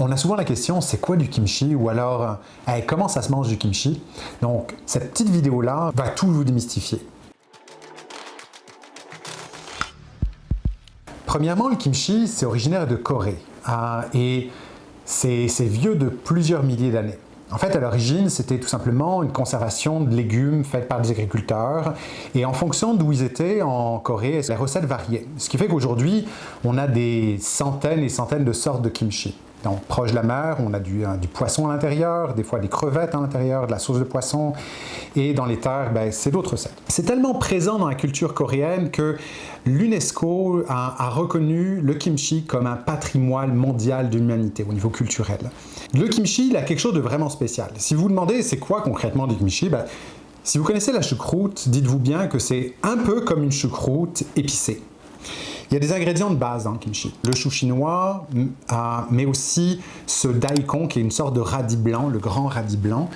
On a souvent la question, c'est quoi du kimchi? Ou alors euh, comment ça se mange du kimchi? Donc cette petite vidéo-là va tout vous démystifier. Premièrement, le kimchi, c'est originaire de Corée euh, et c'est vieux de plusieurs milliers d'années. En fait, à l'origine, c'était tout simplement une conservation de légumes faite par des agriculteurs. Et en fonction d'où ils étaient en Corée, les recettes variaient. Ce qui fait qu'aujourd'hui, on a des centaines et centaines de sortes de kimchi. Proche de la mer, on a du, euh, poisson à l'intérieur, des fois des crevettes à l'intérieur, de la sauce de poisson. Et dans les terres, ben, c'est d'autres recettes. C'est tellement présent dans la culture coréenne que l'UNESCO a, reconnu le kimchi comme un patrimoine mondial de l'humanité au niveau culturel. Le kimchi, il a quelque chose de vraiment spécial. Si vous vous demandez c'est quoi concrètement du kimchi, ben, si vous connaissez la choucroute, dites-vous bien que c'est un peu comme une choucroute épicée. Il y a des ingrédients de base dans le kimchi. Le chou chinois, euh, mais aussi ce daikon qui est une sorte de radis blanc, le grand radis blanc.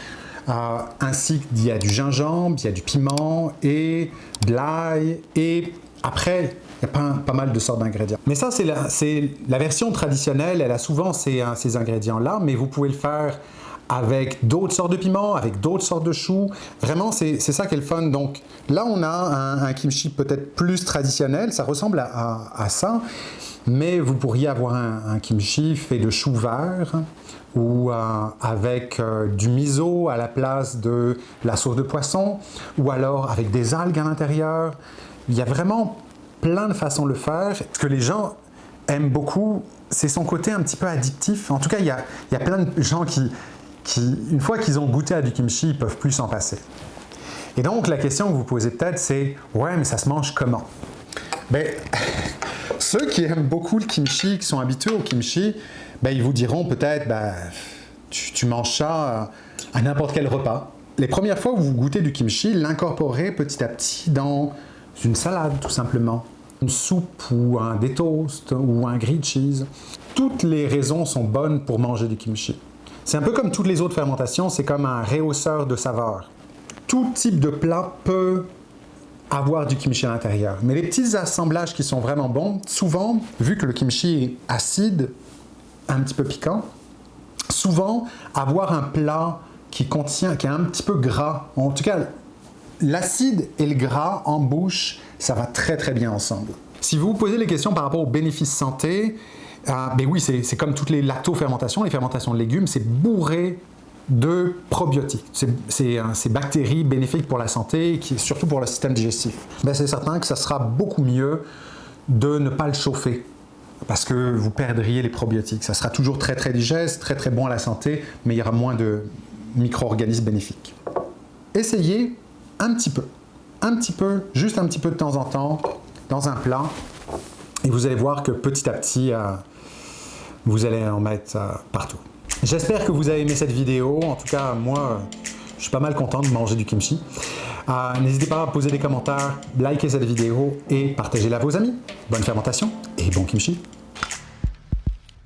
Euh, ainsi qu'il y a du gingembre, il y a du piment et de l'ail. Et après, il y a pas, mal de sortes d'ingrédients. Mais ça, c'est la, version traditionnelle. Elle a souvent ces, ces ingrédients-là, mais vous pouvez le faire avec d'autres sortes de piments, avec d'autres sortes de choux. Vraiment, c'est ça qui est le fun. Donc là, on a un, kimchi peut-être plus traditionnel, ça ressemble à, ça, mais vous pourriez avoir un, kimchi fait de choux verts ou euh, avec euh, du miso à la place de la sauce de poisson, ou alors avec des algues à l'intérieur. Il y a vraiment plein de façons de le faire. Ce que les gens aiment beaucoup, c'est son côté un petit peu addictif. En tout cas, il y a, il y a plein de gens qui, qui, une fois qu'ils ont goûté à du kimchi, ils peuvent plus s'en passer. Et donc, la question que vous posez peut-être, c'est « Ouais, mais ça se mange comment ?» Ben, ceux qui aiment beaucoup le kimchi, qui sont habitués au kimchi, ben, ils vous diront peut-être ben, tu, manges ça à n'importe quel repas. Les premières fois où vous goûtez du kimchi, l'incorporez petit à petit dans une salade, tout simplement. Une soupe ou un des toasts ou un grilled cheese. Toutes les raisons sont bonnes pour manger du kimchi. C'est un peu comme toutes les autres fermentations, c'est comme un réhausseur de saveur. Tout type de plat peut avoir du kimchi à l'intérieur. Mais les petits assemblages qui sont vraiment bons, souvent, vu que le kimchi est acide, un petit peu piquant, souvent, avoir un plat qui contient, qui est un petit peu gras, en tout cas, l'acide et le gras en bouche, ça va très très bien ensemble. Si vous vous posez les questions par rapport aux bénéfices santé, ah, oui, c'est comme toutes les lactofermentations, les fermentations de légumes, c'est bourré de probiotiques, c'est euh, ces bactéries bénéfiques pour la santé, qui, surtout pour le système digestif. Ben, c'est certain que ça sera beaucoup mieux de ne pas le chauffer parce que vous perdriez les probiotiques. Ça sera toujours très très digeste, très très bon à la santé, mais il y aura moins de micro-organismes bénéfiques. Essayez un petit peu, un petit peu, juste un petit peu de temps en temps, dans un plat, et vous allez voir que petit à petit, euh, vous allez en mettre euh, partout. J'espère que vous avez aimé cette vidéo. En tout cas, moi, je suis pas mal content de manger du kimchi. Euh, n'hésitez pas à poser des commentaires, liker cette vidéo et partagez-la à vos amis. Bonne fermentation et bon kimchi